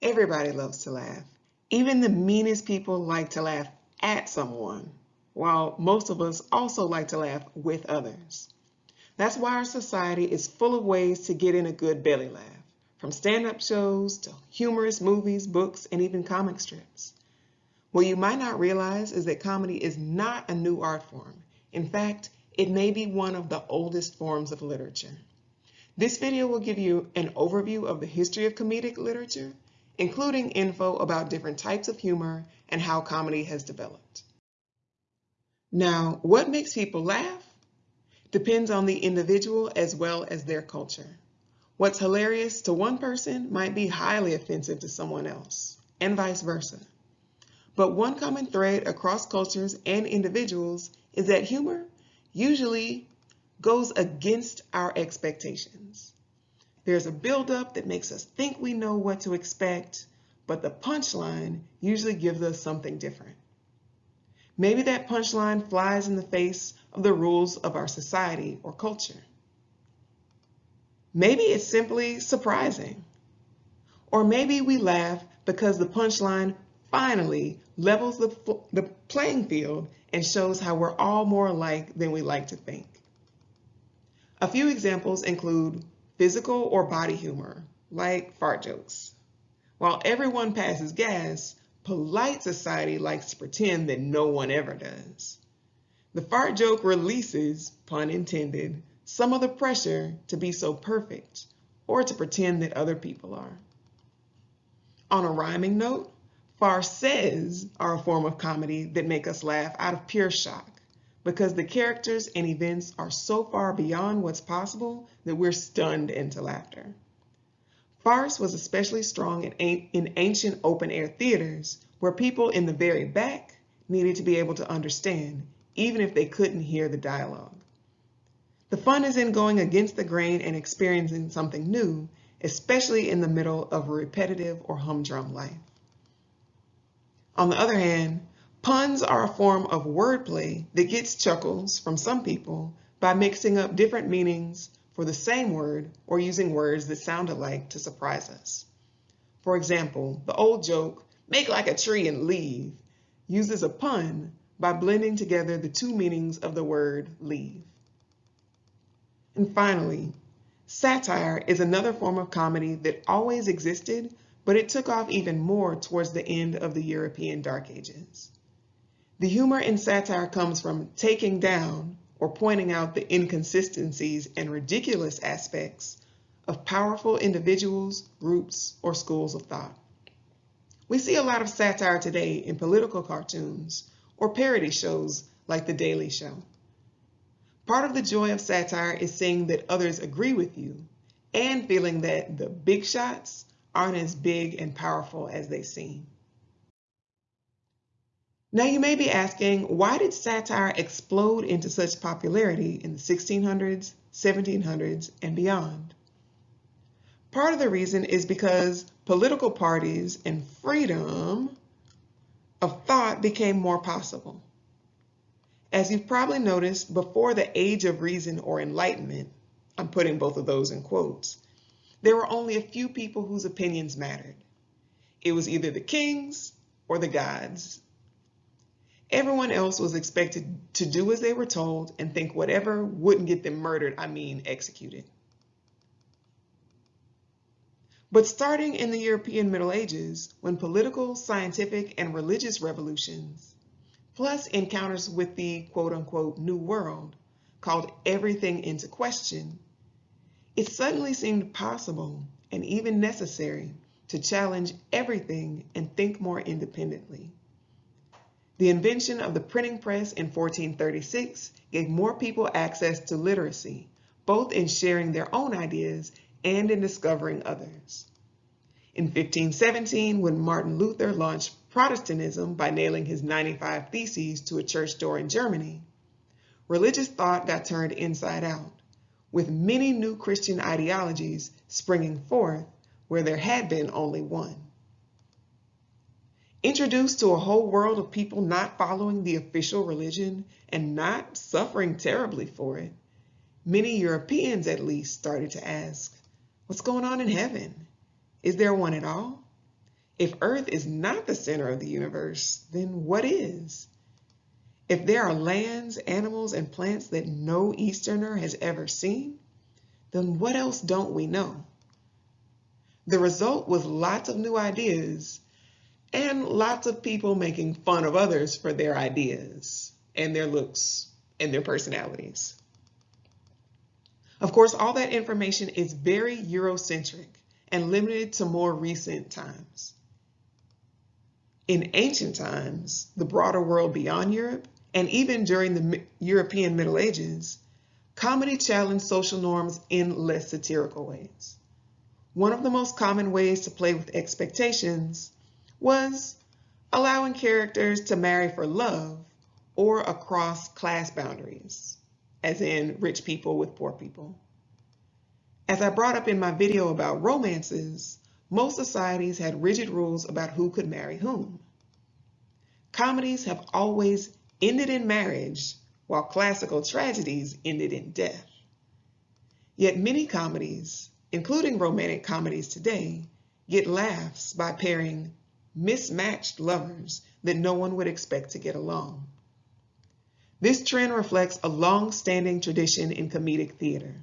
Everybody loves to laugh. Even the meanest people like to laugh at someone, while most of us also like to laugh with others. That's why our society is full of ways to get in a good belly laugh, from stand-up shows to humorous movies, books, and even comic strips. What you might not realize is that comedy is not a new art form. In fact, it may be one of the oldest forms of literature. This video will give you an overview of the history of comedic literature including info about different types of humor and how comedy has developed. Now, what makes people laugh depends on the individual as well as their culture. What's hilarious to one person might be highly offensive to someone else, and vice versa. But one common thread across cultures and individuals is that humor usually goes against our expectations. There's a buildup that makes us think we know what to expect, but the punchline usually gives us something different. Maybe that punchline flies in the face of the rules of our society or culture. Maybe it's simply surprising. Or maybe we laugh because the punchline finally levels the, the playing field and shows how we're all more alike than we like to think. A few examples include physical or body humor, like fart jokes. While everyone passes gas, polite society likes to pretend that no one ever does. The fart joke releases, pun intended, some of the pressure to be so perfect or to pretend that other people are. On a rhyming note, farces are a form of comedy that make us laugh out of pure shock because the characters and events are so far beyond what's possible that we're stunned into laughter. Farce was especially strong in, in ancient open-air theaters where people in the very back needed to be able to understand, even if they couldn't hear the dialogue. The fun is in going against the grain and experiencing something new, especially in the middle of a repetitive or humdrum life. On the other hand, Puns are a form of wordplay that gets chuckles from some people by mixing up different meanings for the same word or using words that sound alike to surprise us. For example, the old joke, make like a tree and leave, uses a pun by blending together the two meanings of the word leave. And finally, satire is another form of comedy that always existed, but it took off even more towards the end of the European Dark Ages. The humor in satire comes from taking down or pointing out the inconsistencies and ridiculous aspects of powerful individuals, groups, or schools of thought. We see a lot of satire today in political cartoons or parody shows like The Daily Show. Part of the joy of satire is seeing that others agree with you and feeling that the big shots aren't as big and powerful as they seem. Now you may be asking, why did satire explode into such popularity in the 1600s, 1700s, and beyond? Part of the reason is because political parties and freedom of thought became more possible. As you've probably noticed, before the age of reason or enlightenment, I'm putting both of those in quotes, there were only a few people whose opinions mattered. It was either the kings or the gods, Everyone else was expected to do as they were told and think whatever wouldn't get them murdered, I mean executed. But starting in the European Middle Ages, when political, scientific, and religious revolutions, plus encounters with the quote unquote new world, called everything into question, it suddenly seemed possible and even necessary to challenge everything and think more independently. The invention of the printing press in 1436 gave more people access to literacy, both in sharing their own ideas and in discovering others. In 1517, when Martin Luther launched Protestantism by nailing his 95 Theses to a church door in Germany, religious thought got turned inside out, with many new Christian ideologies springing forth where there had been only one. Introduced to a whole world of people not following the official religion and not suffering terribly for it, many Europeans at least started to ask, what's going on in heaven? Is there one at all? If Earth is not the center of the universe, then what is? If there are lands, animals, and plants that no Easterner has ever seen, then what else don't we know? The result was lots of new ideas and lots of people making fun of others for their ideas and their looks and their personalities. Of course, all that information is very Eurocentric and limited to more recent times. In ancient times, the broader world beyond Europe, and even during the European Middle Ages, comedy challenged social norms in less satirical ways. One of the most common ways to play with expectations was allowing characters to marry for love or across class boundaries, as in rich people with poor people. As I brought up in my video about romances, most societies had rigid rules about who could marry whom. Comedies have always ended in marriage, while classical tragedies ended in death. Yet many comedies, including romantic comedies today, get laughs by pairing mismatched lovers that no one would expect to get along. This trend reflects a long-standing tradition in comedic theater,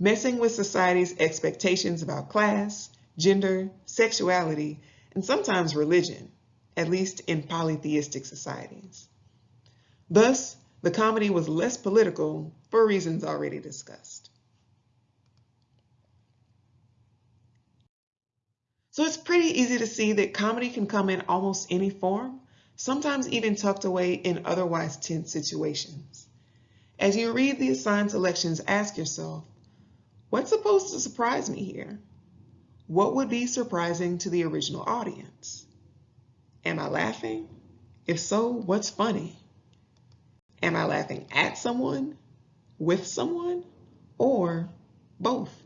messing with society's expectations about class, gender, sexuality, and sometimes religion, at least in polytheistic societies. Thus, the comedy was less political for reasons already discussed. So it's pretty easy to see that comedy can come in almost any form, sometimes even tucked away in otherwise tense situations. As you read the assigned selections, ask yourself, what's supposed to surprise me here? What would be surprising to the original audience? Am I laughing? If so, what's funny? Am I laughing at someone, with someone, or both?